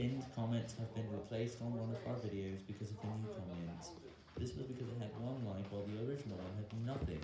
Pinned comments have been replaced on one of our videos because of the new comments. This was because it had one like while the original one had nothing.